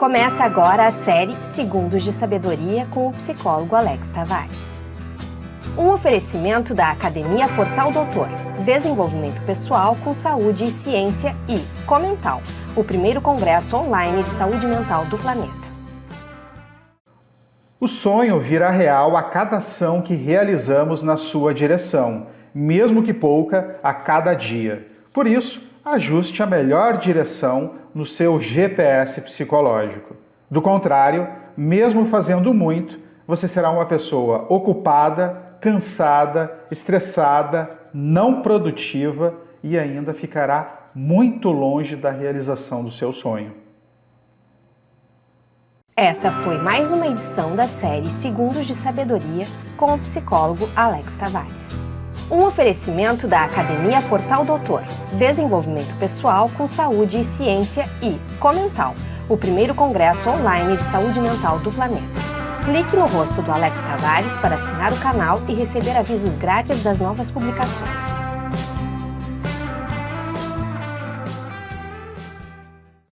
Começa agora a série Segundos de Sabedoria com o psicólogo Alex Tavares. Um oferecimento da Academia Portal Doutor, Desenvolvimento Pessoal com Saúde e Ciência e Comental, o primeiro congresso online de saúde mental do planeta. O sonho virá real a cada ação que realizamos na sua direção, mesmo que pouca a cada dia. Por isso, ajuste a melhor direção no seu GPS psicológico. Do contrário, mesmo fazendo muito, você será uma pessoa ocupada, cansada, estressada, não produtiva e ainda ficará muito longe da realização do seu sonho. Essa foi mais uma edição da série Segundos de Sabedoria com o psicólogo Alex Tavares. Um oferecimento da Academia Portal Doutor, Desenvolvimento Pessoal com Saúde e Ciência e Comental, o primeiro congresso online de saúde mental do planeta. Clique no rosto do Alex Tavares para assinar o canal e receber avisos grátis das novas publicações.